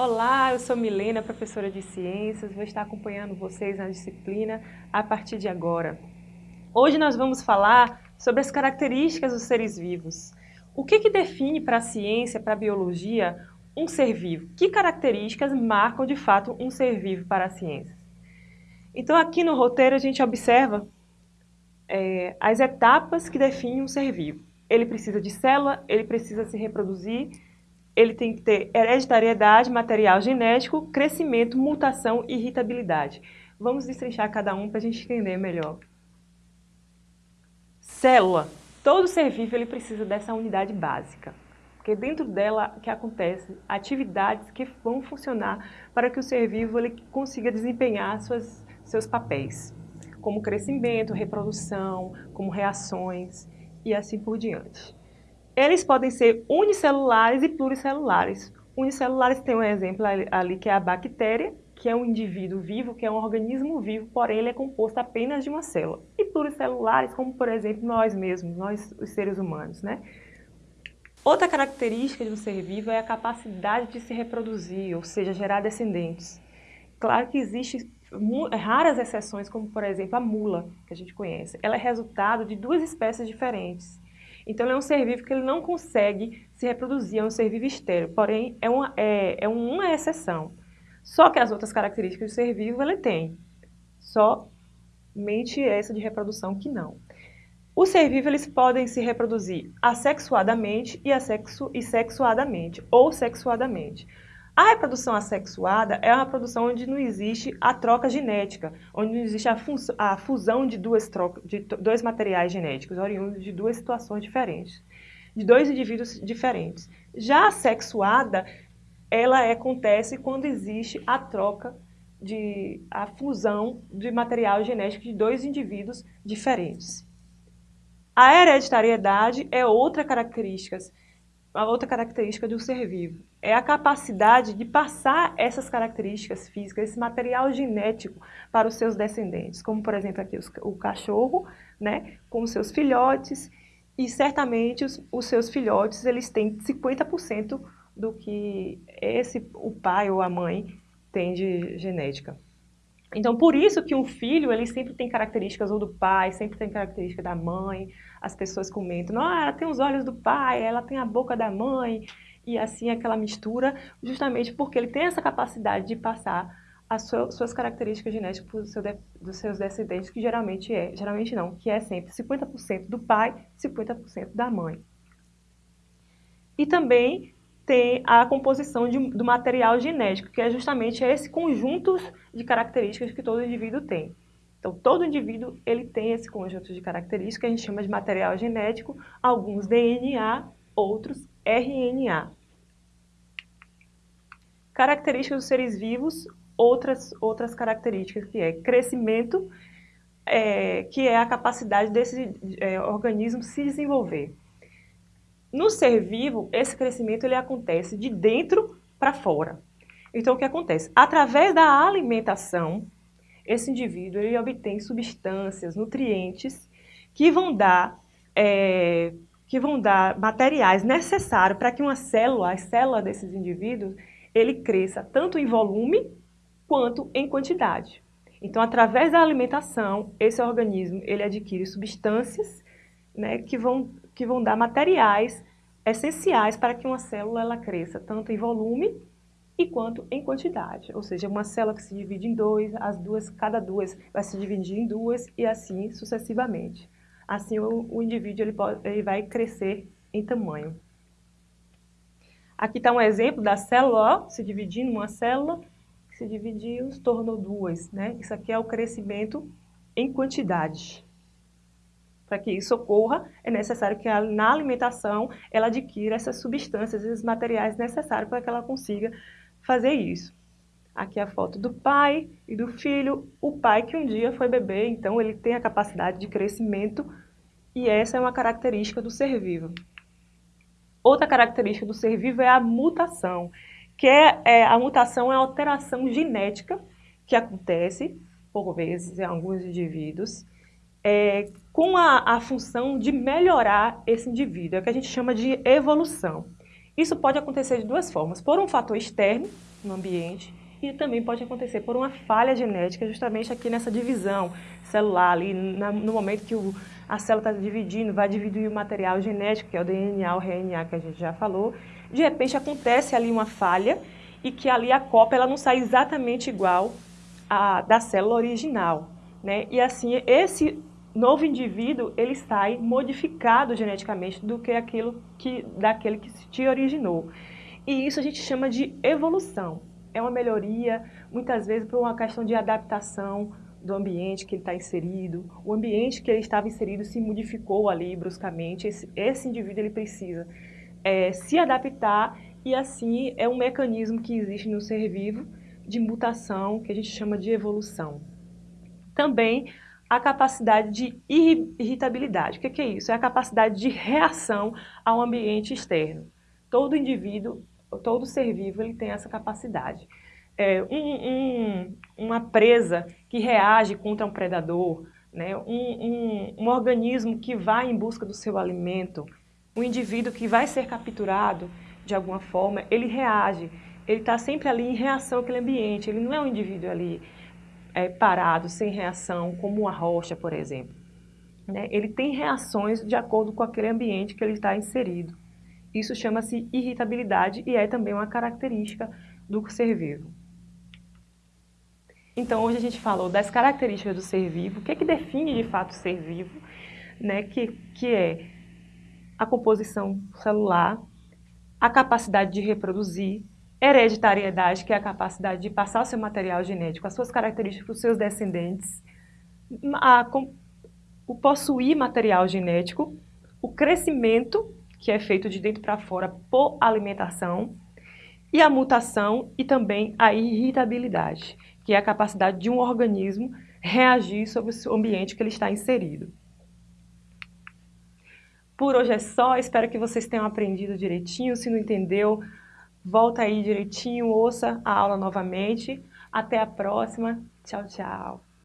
Olá, eu sou Milena, professora de Ciências, vou estar acompanhando vocês na disciplina a partir de agora. Hoje nós vamos falar sobre as características dos seres vivos. O que, que define para a ciência, para a biologia, um ser vivo? Que características marcam de fato um ser vivo para a ciência? Então aqui no roteiro a gente observa é, as etapas que definem um ser vivo. Ele precisa de célula, ele precisa se reproduzir, ele tem que ter hereditariedade, material genético, crescimento, mutação e irritabilidade. Vamos destrinchar cada um para a gente entender melhor. Célula. Todo ser vivo ele precisa dessa unidade básica, porque dentro dela que acontece atividades que vão funcionar para que o ser vivo ele consiga desempenhar suas, seus papéis, como crescimento, reprodução, como reações e assim por diante. Eles podem ser unicelulares e pluricelulares. Unicelulares tem um exemplo ali que é a bactéria, que é um indivíduo vivo, que é um organismo vivo, porém ele é composto apenas de uma célula. E pluricelulares, como por exemplo nós mesmos, nós os seres humanos, né? Outra característica de um ser vivo é a capacidade de se reproduzir, ou seja, gerar descendentes. Claro que existem raras exceções, como por exemplo a mula, que a gente conhece. Ela é resultado de duas espécies diferentes. Então, ele é um ser vivo que ele não consegue se reproduzir, é um ser vivo estéreo, porém, é uma, é, é uma exceção. Só que as outras características do ser vivo ele tem, somente essa de reprodução que não. O ser vivo eles podem se reproduzir assexuadamente e, assexu e sexuadamente, ou sexuadamente. A reprodução assexuada é uma produção onde não existe a troca genética, onde não existe a, a fusão de, duas de dois materiais genéticos, oriundos de duas situações diferentes, de dois indivíduos diferentes. Já a sexuada, ela acontece quando existe a troca de a fusão de material genético de dois indivíduos diferentes. A hereditariedade é outra característica a outra característica do ser vivo é a capacidade de passar essas características físicas, esse material genético para os seus descendentes, como por exemplo aqui os, o cachorro, né, com os seus filhotes, e certamente os, os seus filhotes eles têm 50% do que esse o pai ou a mãe tem de genética. Então, por isso que um filho, ele sempre tem características ou do pai, sempre tem característica da mãe. As pessoas comentam, não, ela tem os olhos do pai, ela tem a boca da mãe, e assim aquela mistura, justamente porque ele tem essa capacidade de passar as suas características genéticas para seu dos seus descendentes, que geralmente é, geralmente não, que é sempre 50% do pai, 50% da mãe. E também tem a composição de, do material genético, que é justamente esse conjunto de características que todo indivíduo tem. Então, todo indivíduo ele tem esse conjunto de características que a gente chama de material genético, alguns DNA, outros RNA. Características dos seres vivos, outras, outras características que é crescimento, é, que é a capacidade desse é, organismo se desenvolver. No ser vivo, esse crescimento ele acontece de dentro para fora. Então, o que acontece? Através da alimentação, esse indivíduo ele obtém substâncias, nutrientes, que vão dar, é, que vão dar materiais necessários para que uma célula, a célula desses indivíduos, ele cresça tanto em volume quanto em quantidade. Então, através da alimentação, esse organismo ele adquire substâncias né, que, vão, que vão dar materiais essenciais para que uma célula ela cresça, tanto em volume e quanto em quantidade. Ou seja, uma célula que se divide em dois, as duas, cada duas vai se dividir em duas e assim sucessivamente. Assim o, o indivíduo ele, pode, ele vai crescer em tamanho. Aqui está um exemplo da célula, ó, se dividindo uma célula, se dividiu, se tornou duas. Né? Isso aqui é o crescimento em quantidade. Para que isso ocorra, é necessário que na alimentação ela adquira essas substâncias, esses materiais necessários para que ela consiga fazer isso. Aqui é a foto do pai e do filho. O pai que um dia foi bebê, então ele tem a capacidade de crescimento e essa é uma característica do ser vivo. Outra característica do ser vivo é a mutação, que é, é a mutação é a alteração genética que acontece, por vezes, em alguns indivíduos, é, com a, a função de melhorar esse indivíduo, é o que a gente chama de evolução. Isso pode acontecer de duas formas, por um fator externo no ambiente e também pode acontecer por uma falha genética, justamente aqui nessa divisão celular, ali na, no momento que o, a célula está dividindo, vai dividir o material genético, que é o DNA, o RNA que a gente já falou, de repente acontece ali uma falha e que ali a cópia ela não sai exatamente igual à da célula original. Né? E assim, esse novo indivíduo, ele sai modificado geneticamente do que aquilo que, daquele que te originou. E isso a gente chama de evolução. É uma melhoria, muitas vezes por uma questão de adaptação do ambiente que ele está inserido. O ambiente que ele estava inserido se modificou ali bruscamente. Esse, esse indivíduo ele precisa é, se adaptar e assim é um mecanismo que existe no ser vivo de mutação que a gente chama de evolução. Também a capacidade de irritabilidade. O que é isso? É a capacidade de reação ao ambiente externo. Todo indivíduo, todo ser vivo, ele tem essa capacidade. É, um, um, uma presa que reage contra um predador, né? um, um organismo que vai em busca do seu alimento, um indivíduo que vai ser capturado de alguma forma, ele reage, ele está sempre ali em reação àquele ambiente, ele não é um indivíduo ali é, parado, sem reação, como uma rocha, por exemplo. Né? Ele tem reações de acordo com aquele ambiente que ele está inserido. Isso chama-se irritabilidade e é também uma característica do ser vivo. Então, hoje a gente falou das características do ser vivo, o que, é que define de fato o ser vivo, né? que, que é a composição celular, a capacidade de reproduzir, hereditariedade, que é a capacidade de passar o seu material genético, as suas características para os seus descendentes, a, o possuir material genético, o crescimento, que é feito de dentro para fora por alimentação, e a mutação e também a irritabilidade, que é a capacidade de um organismo reagir sobre o ambiente que ele está inserido. Por hoje é só, espero que vocês tenham aprendido direitinho, se não entendeu, volta aí direitinho, ouça a aula novamente. Até a próxima, tchau, tchau.